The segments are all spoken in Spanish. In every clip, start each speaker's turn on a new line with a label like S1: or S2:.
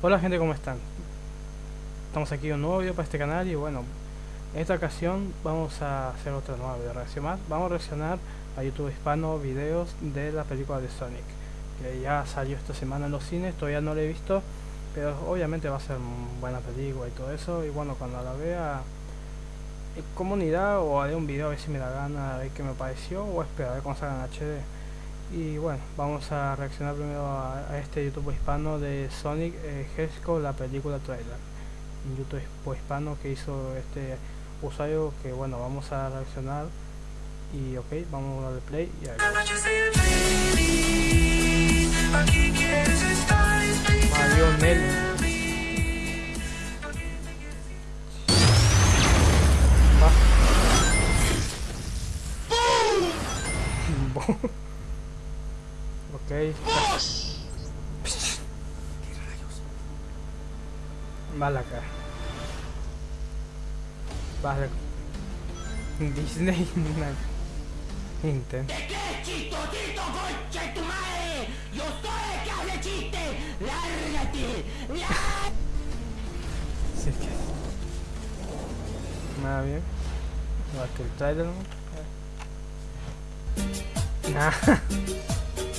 S1: Hola gente, ¿cómo están? Estamos aquí en un nuevo video para este canal y bueno, en esta ocasión vamos a hacer otra nueva video reacción más. Vamos a reaccionar a YouTube hispano videos de la película de Sonic, que ya salió esta semana en los cines, todavía no la he visto, pero obviamente va a ser buena película y todo eso. Y bueno, cuando la vea comunidad o haré un video a ver si me da gana, a ver qué me pareció o esperar a ver cómo salga en HD. Y bueno, vamos a reaccionar primero a, a este YouTube hispano de Sonic eh, la película trailer. Un YouTube hispano que hizo este usuario que bueno, vamos a reaccionar. Y ok, vamos a darle play y a ver. Mario Nelly. Va. Ok. Vale acá. Vale. Disney Nintendo.
S2: ¿De qué chistosito, concha tu madre? ¡Yo soy el que chiste! ¡Lárgate!
S1: Sí, que... Nada bien. Es que el trailer no. Nah.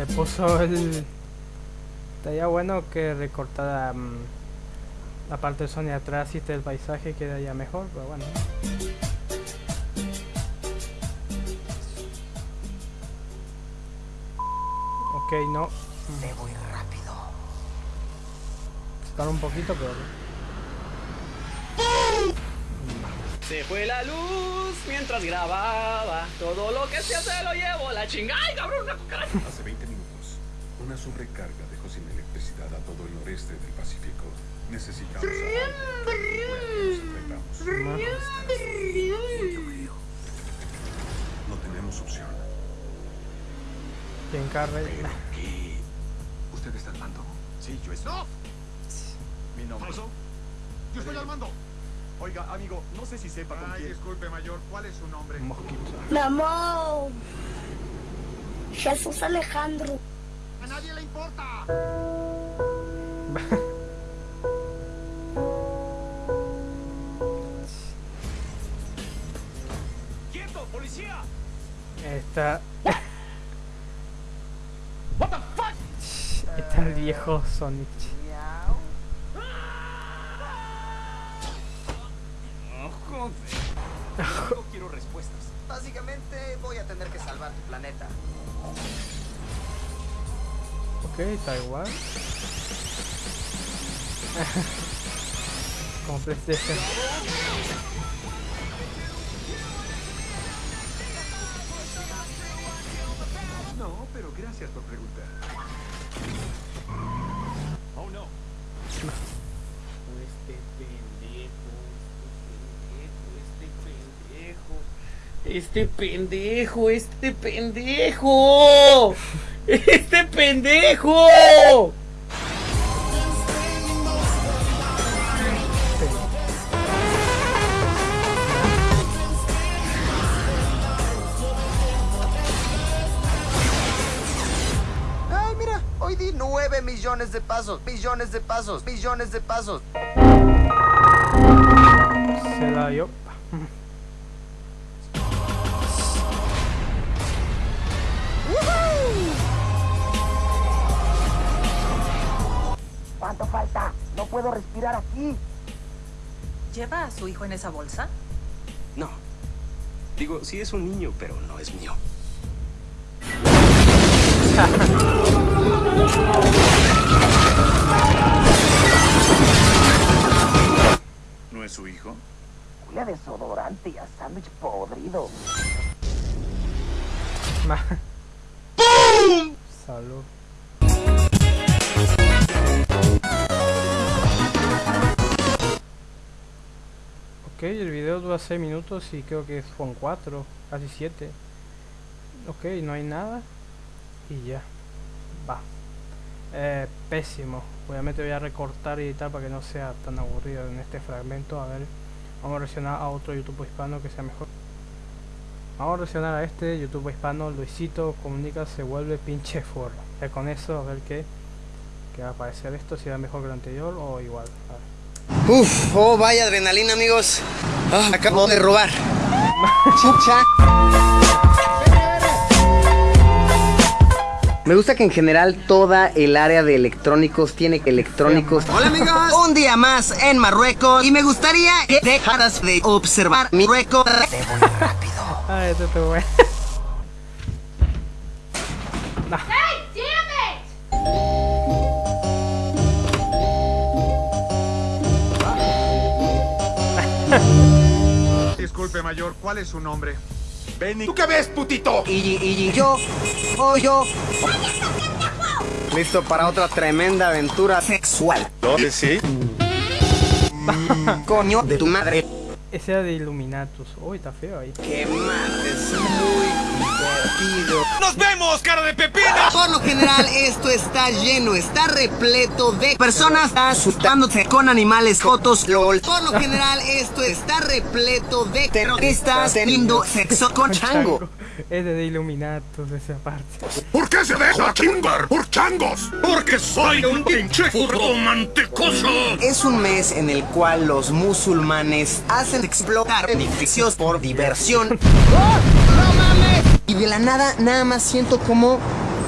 S1: le puso el... Estaría bueno que recortara mm, la parte de Sony atrás y este el paisaje quedaría mejor, pero bueno. Ok, no.
S2: Me voy rápido.
S1: Estar un poquito, pero...
S3: Se fue la luz mientras grababa. Todo lo que se hace lo llevo a la chingada. ¡Ay, cabrón, una cucaracha!
S4: Hace 20 minutos, una sobrecarga dejó sin electricidad a todo el noreste del Pacífico. Necesitamos No tenemos opción.
S1: Carre.
S4: ¿Qué? ¿Usted está al mando? Sí, yo estoy.
S5: ¡No!
S4: Mi nombre.
S5: ¿Falso? Yo estoy al mando.
S4: Oiga, amigo, no sé si sepa con
S5: Ay,
S4: quién.
S5: disculpe, mayor. ¿Cuál es su nombre?
S1: Mosquito.
S6: Namor. Jesús Alejandro.
S5: A nadie le importa.
S3: ¡Quieto, policía!
S1: Está...
S3: What the fuck?
S1: Está el viejo Sonic.
S3: No quiero respuestas.
S2: Básicamente voy a tener que salvar tu planeta.
S1: Ok, igual. Como.
S3: Este pendejo, este pendejo, este pendejo.
S2: Ay, mira, hoy di 9 millones de pasos, millones de pasos, millones de pasos.
S1: Se la dio.
S2: ¿Cuánto falta? No puedo respirar aquí.
S7: ¿Lleva a su hijo en esa bolsa?
S8: No. Digo, sí es un niño, pero no es mío.
S4: ¿No es su hijo?
S2: Huele a desodorante y a sándwich podrido.
S1: Ok, el video dura 6 minutos y creo que son 4, casi 7. Ok, no hay nada. Y ya. Va. Eh, pésimo. Obviamente voy a recortar y editar para que no sea tan aburrido en este fragmento. A ver, vamos a reaccionar a otro YouTube hispano que sea mejor. Vamos a reaccionar a este YouTube hispano, Luisito Comunica se vuelve pinche forro. Ya con eso a ver qué, qué va a parecer esto, si era mejor que el anterior o igual.
S9: Uf, oh vaya adrenalina amigos. Ah, acabo de robar. Chucha. Me gusta que en general toda el área de electrónicos tiene electrónicos. Hola amigos, un día más en Marruecos y me gustaría que dejaras de observar mi Marruecos.
S1: Ah, este está bueno.
S5: Disculpe, mayor, ¿cuál es su nombre?
S4: ¿Tú qué ves, putito?
S9: Y, y, y yo, oh yo. Listo para otra tremenda aventura sexual.
S4: ¿Dónde sí?
S9: Coño de tu madre.
S1: Ese era de Illuminatus. Uy, está feo ahí.
S9: Que mates muy divertido.
S2: ¡Nos vemos, cara de pepina!
S9: Por lo general esto está lleno, está repleto de personas asustándose con animales fotos lol. Por lo general esto está repleto de terroristas teniendo sexo con chango.
S1: Es de Illuminatus esa parte.
S4: ¿Por qué se deja chingar por changos? Porque soy un pinche furro mantecoso.
S9: Es un mes en el cual los musulmanes hacen explotar edificios por diversión. Y de la nada, nada más siento como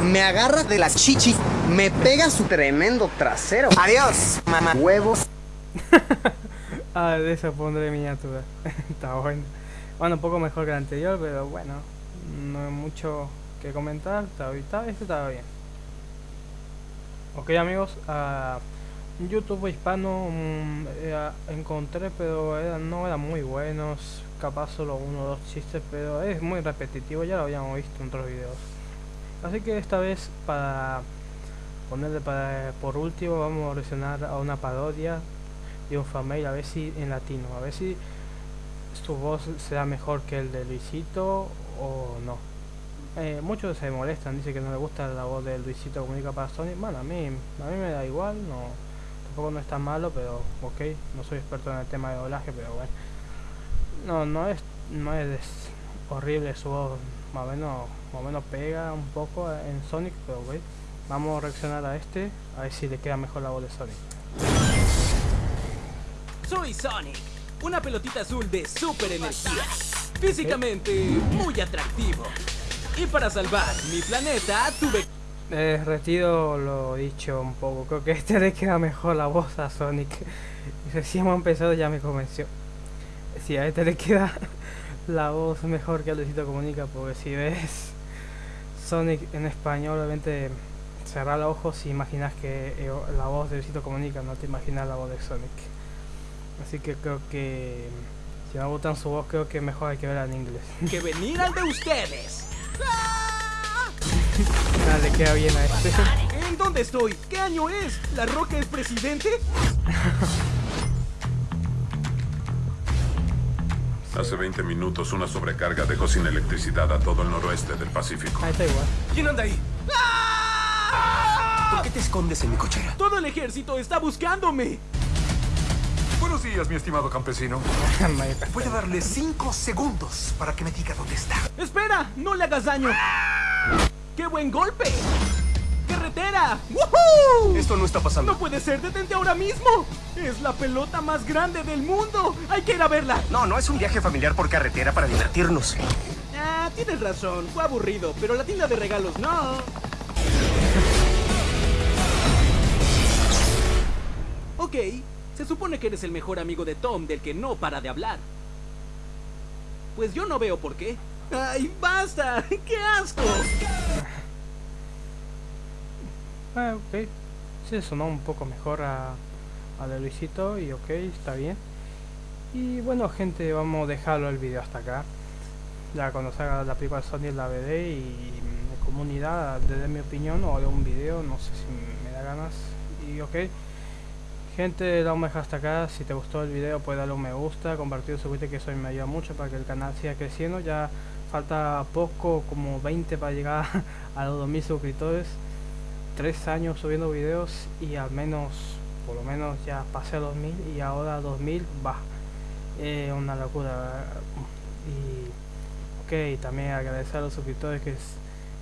S9: me agarra de las chichis, me pega su tremendo trasero. Adiós, mamá huevos.
S1: Ah, de esa pondré miniatura. está bueno. Bueno, un poco mejor que el anterior, pero bueno. No hay mucho que comentar. Está, este estaba bien. Ok amigos, ah, YouTube hispano eh, encontré, pero era- no eran muy buenos. Capaz solo uno o dos chistes, pero es muy repetitivo. Ya lo habíamos visto en otros videos. Así que esta vez para ponerle para por último vamos a reaccionar a una parodia de un fanmail a ver si en latino, a ver si su voz será mejor que el de Luisito o no. Eh, muchos se molestan, dicen que no le gusta la voz de Luisito Comunica para Sony. Bueno, a mí, a mí me da igual, no, tampoco no es tan malo, pero ok, no soy experto en el tema de doblaje, pero bueno. No, no es, no es horrible su voz, más o menos, más o menos pega un poco en Sonic, pero ok. Vamos a reaccionar a este, a ver si le queda mejor la voz de Sonic.
S10: Soy Sonic, una pelotita azul de super energía. Físicamente muy atractivo. Y para salvar mi planeta tuve
S1: Eh, retiro lo dicho un poco, creo que este le queda mejor la voz a Sonic. Recién hemos empezado ya me convenció. Si a este le queda la voz mejor que a Luisito Comunica, porque si ves Sonic en español, obviamente cerrar los ojos y imaginas que eh, la voz de Luisito Comunica, no te imaginas la voz de Sonic. Así que creo que si me gustan su voz, creo que mejor hay que verla en inglés.
S10: que venir al de ustedes.
S1: Nada, le queda bien a este.
S10: ¿En dónde estoy? ¿Qué año es? ¿La Roca es presidente?
S4: Hace 20 minutos una sobrecarga dejó sin electricidad a todo el noroeste del Pacífico.
S1: Ahí está igual.
S8: ¿Quién anda ahí? ¿Por qué te escondes en mi cochera?
S10: Todo el ejército está buscándome.
S11: Buenos días, mi estimado campesino. Voy a darle cinco segundos para que me diga dónde está.
S10: Espera, no le hagas daño. ¡Qué buen golpe! ¡Carretera! ¡Woohoo!
S8: Esto no está pasando.
S10: No puede ser, detente ahora mismo. Es la pelota más grande del mundo. Hay que ir a verla.
S8: No, no es un viaje familiar por carretera para divertirnos.
S10: Ah, tienes razón, fue aburrido, pero la tienda de regalos no. Ok, se supone que eres el mejor amigo de Tom del que no para de hablar. Pues yo no veo por qué. ¡Ay, basta! ¡Qué asco!
S1: Ah, ok. Sí, sonó un poco mejor a, a de Luisito y ok, está bien. Y bueno, gente, vamos a dejarlo el video hasta acá. Ya cuando salga la película de Sony la veré y en comunidad de mi opinión o de un video, no sé si me da ganas. Y ok. Gente, a dejar hasta acá. Si te gustó el video, puedes darle un me gusta, compartir, suscribirte, que eso me ayuda mucho para que el canal siga creciendo. Ya falta poco, como 20 para llegar a los 2000 suscriptores. Tres años subiendo videos y al menos, por lo menos ya pasé los 2000 y ahora 2000 va. Eh, una locura. Y, ok también agradecer a los suscriptores que, s-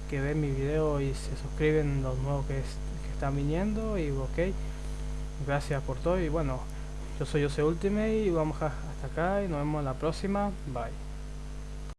S1: que ven mi video y se suscriben los nuevos que, es- que están viniendo y ok gracias por todo y bueno yo soy Jose Ultimate y vamos hasta acá y nos vemos en la próxima. Bye